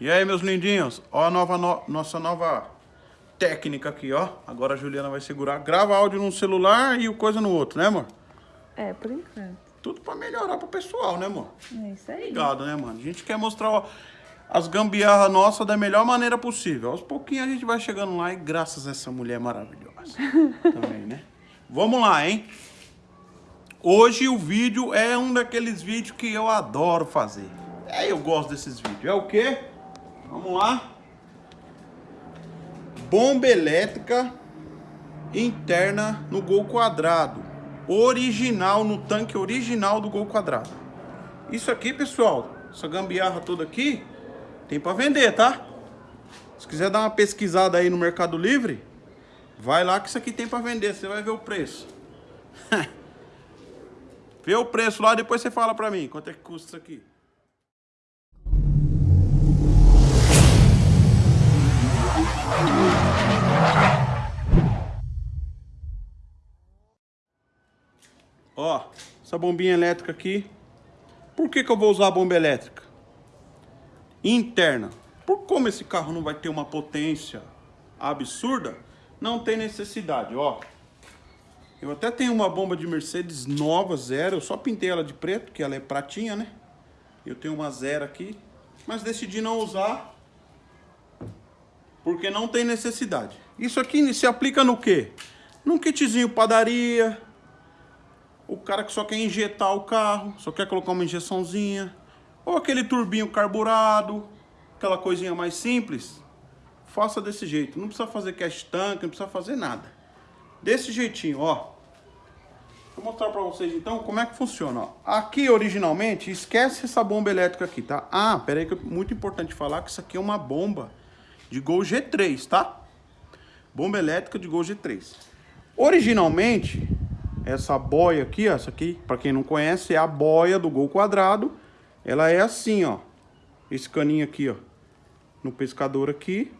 E aí, meus lindinhos? Ó a nova, no, nossa nova técnica aqui, ó. Agora a Juliana vai segurar. Grava áudio num celular e o coisa no outro, né, amor? É, por enquanto. Tudo pra melhorar pro pessoal, né, amor? É isso aí. Obrigado, né, mano? A gente quer mostrar ó, as gambiarras nossas da melhor maneira possível. Aos pouquinhos a gente vai chegando lá e graças a essa mulher maravilhosa. também, né? Vamos lá, hein? Hoje o vídeo é um daqueles vídeos que eu adoro fazer. É, eu gosto desses vídeos. É o quê? Vamos lá. Bomba elétrica interna no gol quadrado. Original, no tanque original do gol quadrado. Isso aqui, pessoal, essa gambiarra toda aqui, tem para vender, tá? Se quiser dar uma pesquisada aí no Mercado Livre, vai lá que isso aqui tem para vender, você vai ver o preço. Vê o preço lá, depois você fala para mim quanto é que custa isso aqui. Essa bombinha elétrica aqui. Por que, que eu vou usar a bomba elétrica? Interna. Por como esse carro não vai ter uma potência absurda, não tem necessidade, ó. Eu até tenho uma bomba de Mercedes nova, zero. Eu só pintei ela de preto, que ela é pratinha, né? Eu tenho uma zero aqui. Mas decidi não usar. Porque não tem necessidade. Isso aqui se aplica no quê? Num kitzinho padaria, o cara que só quer injetar o carro, só quer colocar uma injeçãozinha, ou aquele turbinho carburado, aquela coisinha mais simples, faça desse jeito. Não precisa fazer cash tank, não precisa fazer nada. Desse jeitinho, ó. Vou mostrar pra vocês então como é que funciona, ó. Aqui originalmente, esquece essa bomba elétrica aqui, tá? Ah, pera aí que é muito importante falar que isso aqui é uma bomba de Gol G3, tá? Bomba elétrica de Gol G3. Originalmente, essa boia aqui, ó, essa aqui, para quem não conhece, é a boia do gol quadrado. Ela é assim, ó. Esse caninho aqui, ó. No pescador aqui.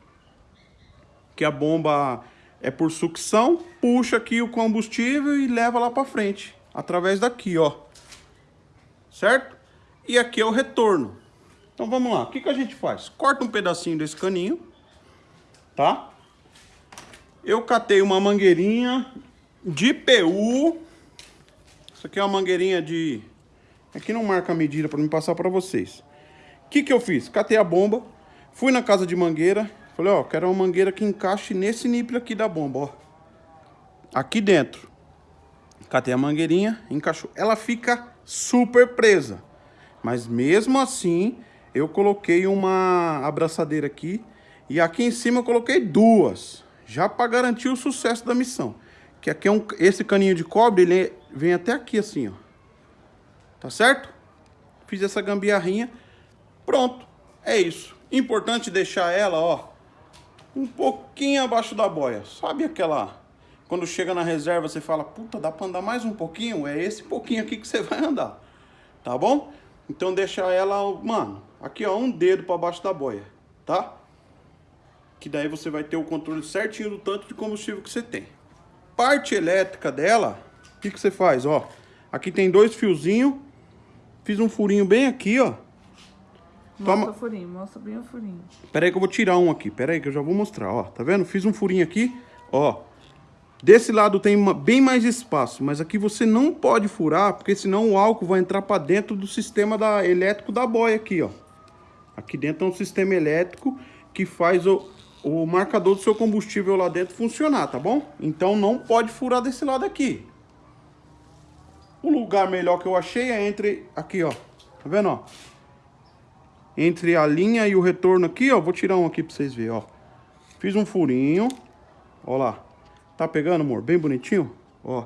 Que a bomba é por sucção, puxa aqui o combustível e leva lá para frente. Através daqui, ó. Certo? E aqui é o retorno. Então vamos lá. O que, que a gente faz? Corta um pedacinho desse caninho. Tá? Eu catei uma mangueirinha de PU. Isso aqui é uma mangueirinha de... Aqui não marca a medida para me passar para vocês. O que, que eu fiz? Catei a bomba, fui na casa de mangueira, falei, ó, quero uma mangueira que encaixe nesse nível aqui da bomba, ó. Aqui dentro. Catei a mangueirinha, encaixou. Ela fica super presa. Mas mesmo assim, eu coloquei uma abraçadeira aqui. E aqui em cima eu coloquei duas. Já para garantir o sucesso da missão. Que aqui é um, esse caninho de cobre, ele vem até aqui assim, ó. Tá certo? Fiz essa gambiarrinha. Pronto. É isso. Importante deixar ela, ó, um pouquinho abaixo da boia. Sabe aquela... Quando chega na reserva, você fala, puta, dá pra andar mais um pouquinho? É esse pouquinho aqui que você vai andar. Tá bom? Então deixa ela, mano, aqui ó, um dedo pra baixo da boia, tá? Que daí você vai ter o controle certinho do tanto de combustível que você tem parte elétrica dela, o que, que você faz? Ó, aqui tem dois fiozinhos. Fiz um furinho bem aqui, ó. Mostra Toma... o furinho, mostra bem o furinho. Pera aí que eu vou tirar um aqui. Pera aí que eu já vou mostrar, ó. Tá vendo? Fiz um furinho aqui, ó. Desse lado tem uma, bem mais espaço, mas aqui você não pode furar, porque senão o álcool vai entrar para dentro do sistema da, elétrico da boia aqui, ó. Aqui dentro é um sistema elétrico que faz o, o marcador do seu combustível lá dentro funcionar, tá bom? Então não pode furar desse lado aqui. O lugar melhor que eu achei é entre... Aqui, ó. Tá vendo, ó? Entre a linha e o retorno aqui, ó. Vou tirar um aqui pra vocês verem, ó. Fiz um furinho. Ó lá. Tá pegando, amor? Bem bonitinho? Ó.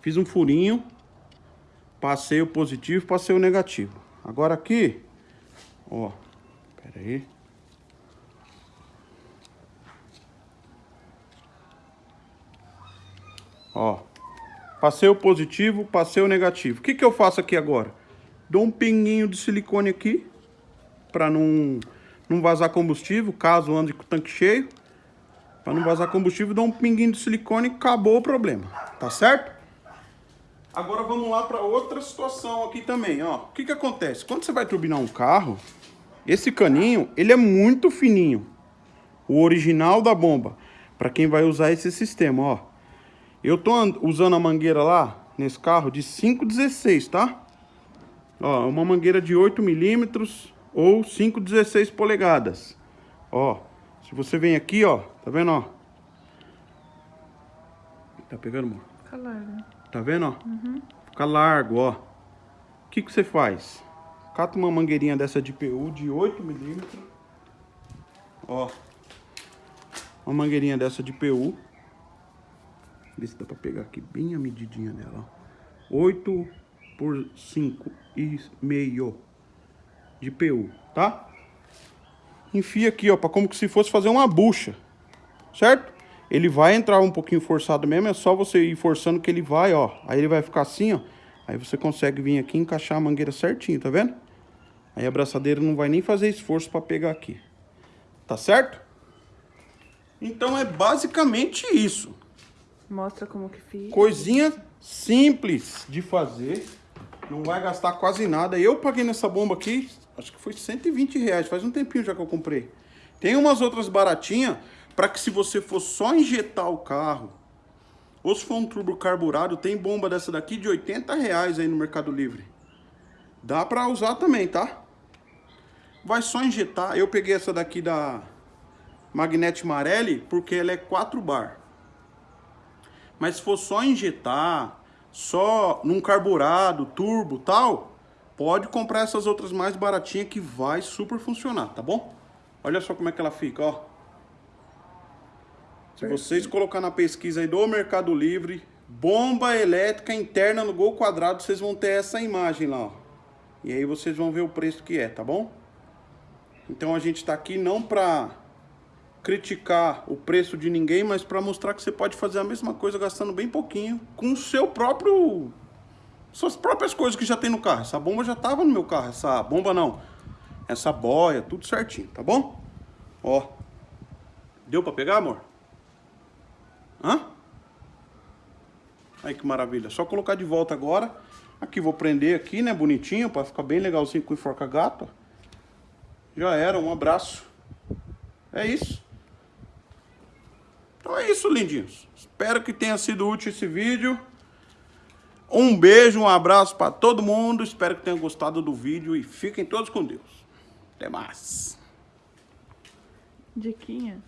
Fiz um furinho. Passei o positivo, passei o negativo. Agora aqui, ó. Pera aí. Ó. Passei o positivo, passei o negativo. O que, que eu faço aqui agora? Dou um pinguinho de silicone aqui. Pra não, não vazar combustível, caso ande com o tanque cheio. Pra não vazar combustível, dou um pinguinho de silicone e acabou o problema. Tá certo? Agora vamos lá para outra situação aqui também, ó. O que que acontece? Quando você vai turbinar um carro, Esse caninho, ele é muito fininho. O original da bomba. Para quem vai usar esse sistema, ó. Eu tô usando a mangueira lá, nesse carro, de 5,16, tá? Ó, uma mangueira de 8 milímetros ou 5,16 polegadas. Ó, se você vem aqui, ó, tá vendo, ó? Tá pegando, amor? Fica largo. Tá vendo, ó? Uhum. Fica largo, ó. O que que você faz? Cata uma mangueirinha dessa de PU de 8 milímetros. Ó. Uma mangueirinha dessa de PU. Vê se dá pra pegar aqui bem a medidinha dela, ó. 8 por 5 e meio de PU, tá? Enfia aqui, ó, pra como que se fosse fazer uma bucha, certo? Ele vai entrar um pouquinho forçado mesmo, é só você ir forçando que ele vai, ó. Aí ele vai ficar assim, ó. Aí você consegue vir aqui e encaixar a mangueira certinho, tá vendo? Aí a abraçadeira não vai nem fazer esforço para pegar aqui. Tá certo? Então é basicamente isso. Mostra como que fica. Coisinha simples de fazer. Não vai gastar quase nada. Eu paguei nessa bomba aqui, acho que foi 120 reais. Faz um tempinho já que eu comprei. Tem umas outras baratinhas para que se você for só injetar o carro, ou se for um turbo carburado, tem bomba dessa daqui de 80 reais aí no Mercado Livre. Dá para usar também, tá? Vai só injetar. Eu peguei essa daqui da Magnete Marelli porque ela é 4 bar. Mas se for só injetar, só num carburado, turbo tal, pode comprar essas outras mais baratinhas que vai super funcionar, tá bom? Olha só como é que ela fica, ó. Se vocês colocar na pesquisa aí do Mercado Livre, bomba elétrica interna no Gol Quadrado, vocês vão ter essa imagem lá, ó. E aí vocês vão ver o preço que é, tá bom? Então a gente tá aqui não pra criticar o preço de ninguém, mas para mostrar que você pode fazer a mesma coisa gastando bem pouquinho com o seu próprio suas próprias coisas que já tem no carro. Essa bomba já tava no meu carro, essa bomba não. Essa boia, tudo certinho, tá bom? Ó. Deu para pegar, amor? Hã? Aí que maravilha. Só colocar de volta agora. Aqui vou prender aqui, né, bonitinho, para ficar bem legalzinho com enforca gato. Já era, um abraço. É isso. Então é isso, lindinhos. Espero que tenha sido útil esse vídeo. Um beijo, um abraço para todo mundo. Espero que tenham gostado do vídeo e fiquem todos com Deus. Até mais. Diquinha.